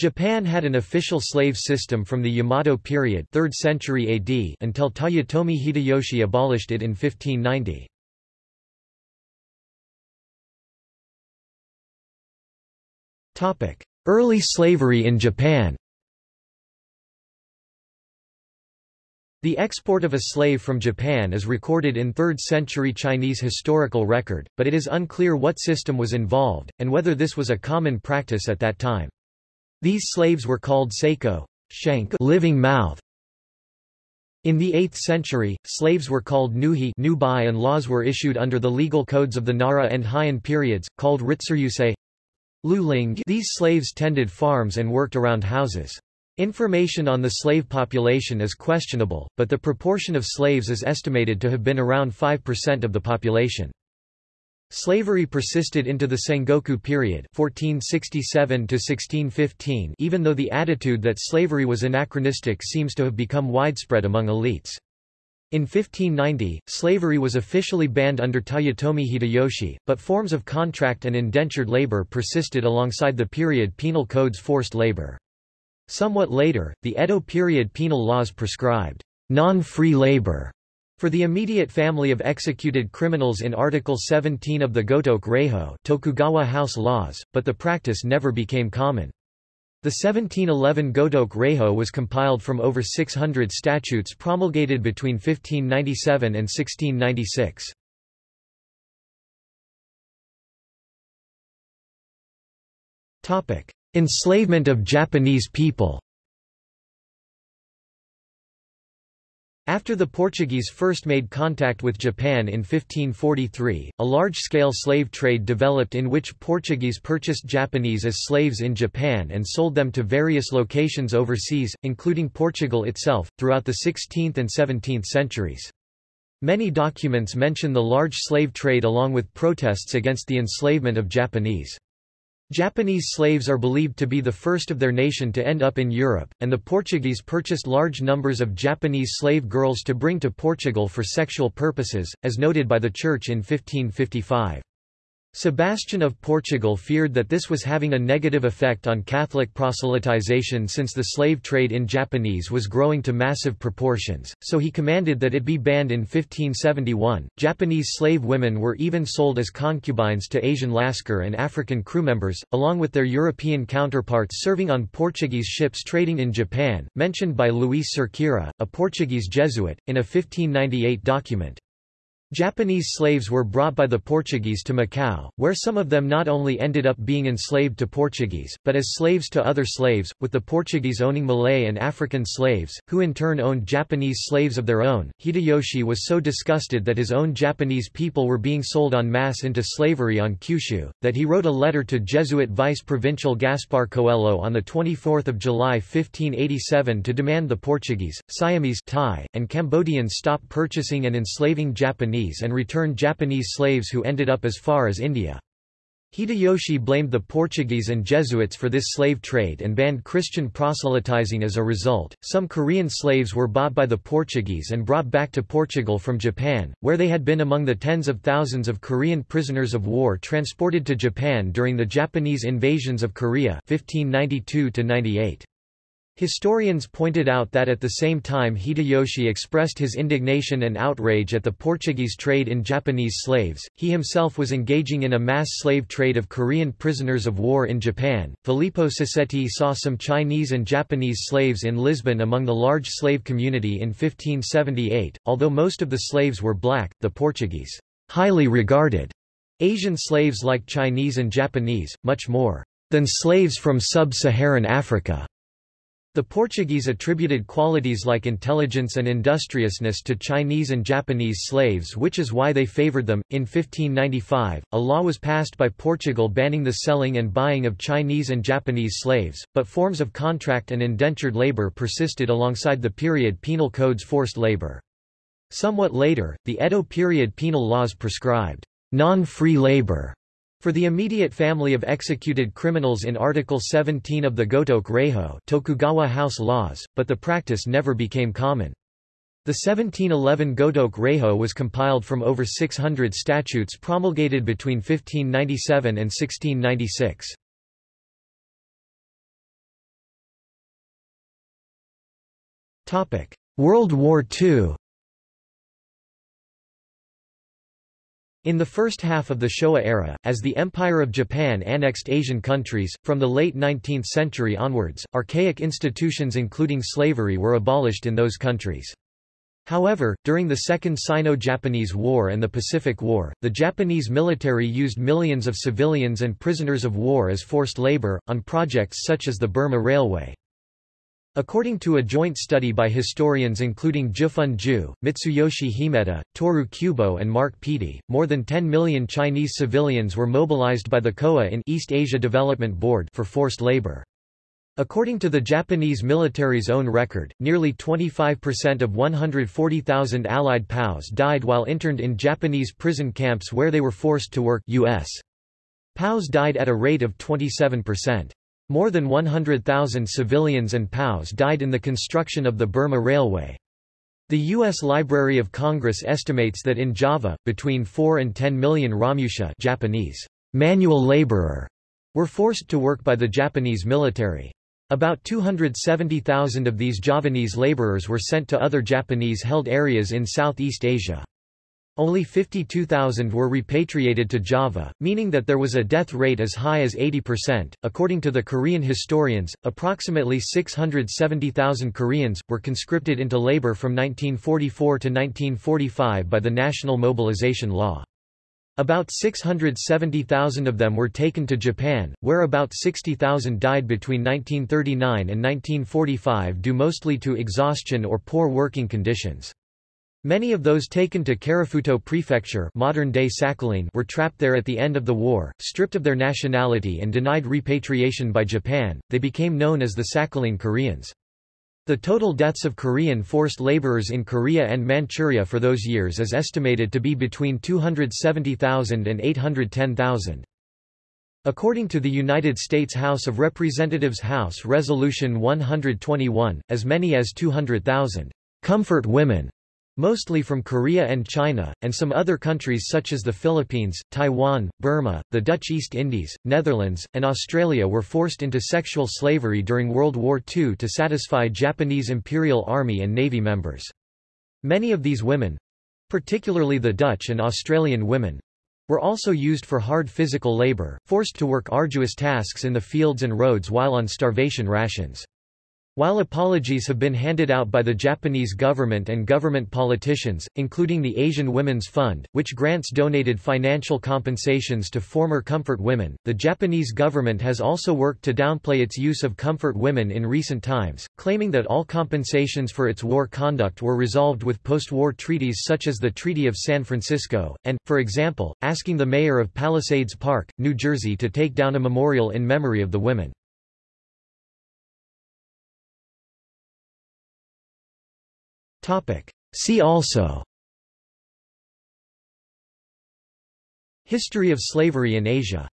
Japan had an official slave system from the Yamato period 3rd century AD until Toyotomi Hideyoshi abolished it in 1590. Early slavery in Japan The export of a slave from Japan is recorded in 3rd century Chinese historical record, but it is unclear what system was involved, and whether this was a common practice at that time. These slaves were called seiko shank living mouth. In the 8th century, slaves were called nuhi nubai and laws were issued under the legal codes of the Nara and Heian periods, called ritsuryusei luling. These slaves tended farms and worked around houses. Information on the slave population is questionable, but the proportion of slaves is estimated to have been around 5% of the population. Slavery persisted into the Sengoku period 1467 1615 even though the attitude that slavery was anachronistic seems to have become widespread among elites. In 1590, slavery was officially banned under Toyotomi Hideyoshi, but forms of contract and indentured labor persisted alongside the period penal code's forced labor. Somewhat later, the Edo period penal laws prescribed non-free labor for the immediate family of executed criminals in Article 17 of the Gotoku Reiho Tokugawa House laws, but the practice never became common. The 1711 Gotoku Reiho was compiled from over 600 statutes promulgated between 1597 and 1696. Topic: Enslavement of Japanese people After the Portuguese first made contact with Japan in 1543, a large-scale slave trade developed in which Portuguese purchased Japanese as slaves in Japan and sold them to various locations overseas, including Portugal itself, throughout the 16th and 17th centuries. Many documents mention the large slave trade along with protests against the enslavement of Japanese. Japanese slaves are believed to be the first of their nation to end up in Europe, and the Portuguese purchased large numbers of Japanese slave girls to bring to Portugal for sexual purposes, as noted by the Church in 1555. Sebastian of Portugal feared that this was having a negative effect on Catholic proselytization since the slave trade in Japanese was growing to massive proportions, so he commanded that it be banned in 1571. Japanese slave women were even sold as concubines to Asian Lascar and African crew members, along with their European counterparts serving on Portuguese ships trading in Japan, mentioned by Luis Cerqueira, a Portuguese Jesuit, in a 1598 document. Japanese slaves were brought by the Portuguese to Macau, where some of them not only ended up being enslaved to Portuguese, but as slaves to other slaves, with the Portuguese owning Malay and African slaves, who in turn owned Japanese slaves of their own. Hideyoshi was so disgusted that his own Japanese people were being sold en masse into slavery on Kyushu, that he wrote a letter to Jesuit vice-provincial Gaspar Coelho on 24 July 1587 to demand the Portuguese, Siamese Thai, and Cambodians stop purchasing and enslaving Japanese Japanese and return Japanese slaves who ended up as far as India. Hideyoshi blamed the Portuguese and Jesuits for this slave trade and banned Christian proselytizing as a result. Some Korean slaves were bought by the Portuguese and brought back to Portugal from Japan, where they had been among the tens of thousands of Korean prisoners of war transported to Japan during the Japanese invasions of Korea 1592 -98. Historians pointed out that at the same time Hideyoshi expressed his indignation and outrage at the Portuguese trade in Japanese slaves, he himself was engaging in a mass slave trade of Korean prisoners of war in Japan. Filippo Sassetti saw some Chinese and Japanese slaves in Lisbon among the large slave community in 1578. Although most of the slaves were black, the Portuguese, highly regarded Asian slaves like Chinese and Japanese, much more than slaves from sub-Saharan Africa. The Portuguese attributed qualities like intelligence and industriousness to Chinese and Japanese slaves which is why they favored them. In 1595, a law was passed by Portugal banning the selling and buying of Chinese and Japanese slaves, but forms of contract and indentured labor persisted alongside the period penal code's forced labor. Somewhat later, the Edo period penal laws prescribed non-free labor for the immediate family of executed criminals in Article 17 of the Gotoku Reho, Tokugawa House laws, but the practice never became common. The 1711 Gotoku Reho was compiled from over 600 statutes promulgated between 1597 and 1696. World War II In the first half of the Showa era, as the Empire of Japan annexed Asian countries, from the late 19th century onwards, archaic institutions including slavery were abolished in those countries. However, during the Second Sino-Japanese War and the Pacific War, the Japanese military used millions of civilians and prisoners of war as forced labor, on projects such as the Burma Railway. According to a joint study by historians including Zhifen Ju, Mitsuyoshi Himeta, Toru Kubo and Mark Peattie, more than 10 million Chinese civilians were mobilized by the Kōain East Asia Development Board for forced labor. According to the Japanese military's own record, nearly 25% of 140,000 Allied POWs died while interned in Japanese prison camps where they were forced to work US. POWs died at a rate of 27%. More than 100,000 civilians and POWs died in the construction of the Burma Railway. The U.S. Library of Congress estimates that in Java, between 4 and 10 million Romusha Japanese manual laborer were forced to work by the Japanese military. About 270,000 of these Javanese laborers were sent to other Japanese-held areas in Southeast Asia. Only 52,000 were repatriated to Java, meaning that there was a death rate as high as 80%. According to the Korean historians, approximately 670,000 Koreans were conscripted into labor from 1944 to 1945 by the National Mobilization Law. About 670,000 of them were taken to Japan, where about 60,000 died between 1939 and 1945 due mostly to exhaustion or poor working conditions. Many of those taken to Karafuto Prefecture modern-day Sakhalin were trapped there at the end of the war, stripped of their nationality and denied repatriation by Japan, they became known as the Sakhalin Koreans. The total deaths of Korean forced laborers in Korea and Manchuria for those years is estimated to be between 270,000 and 810,000. According to the United States House of Representatives House Resolution 121, as many as 200,000 comfort women mostly from Korea and China, and some other countries such as the Philippines, Taiwan, Burma, the Dutch East Indies, Netherlands, and Australia were forced into sexual slavery during World War II to satisfy Japanese Imperial Army and Navy members. Many of these women—particularly the Dutch and Australian women, were also used for hard physical labor, forced to work arduous tasks in the fields and roads while on starvation rations. While apologies have been handed out by the Japanese government and government politicians, including the Asian Women's Fund, which grants donated financial compensations to former comfort women, the Japanese government has also worked to downplay its use of comfort women in recent times, claiming that all compensations for its war conduct were resolved with post-war treaties such as the Treaty of San Francisco, and, for example, asking the mayor of Palisades Park, New Jersey to take down a memorial in memory of the women. See also. History of slavery in Asia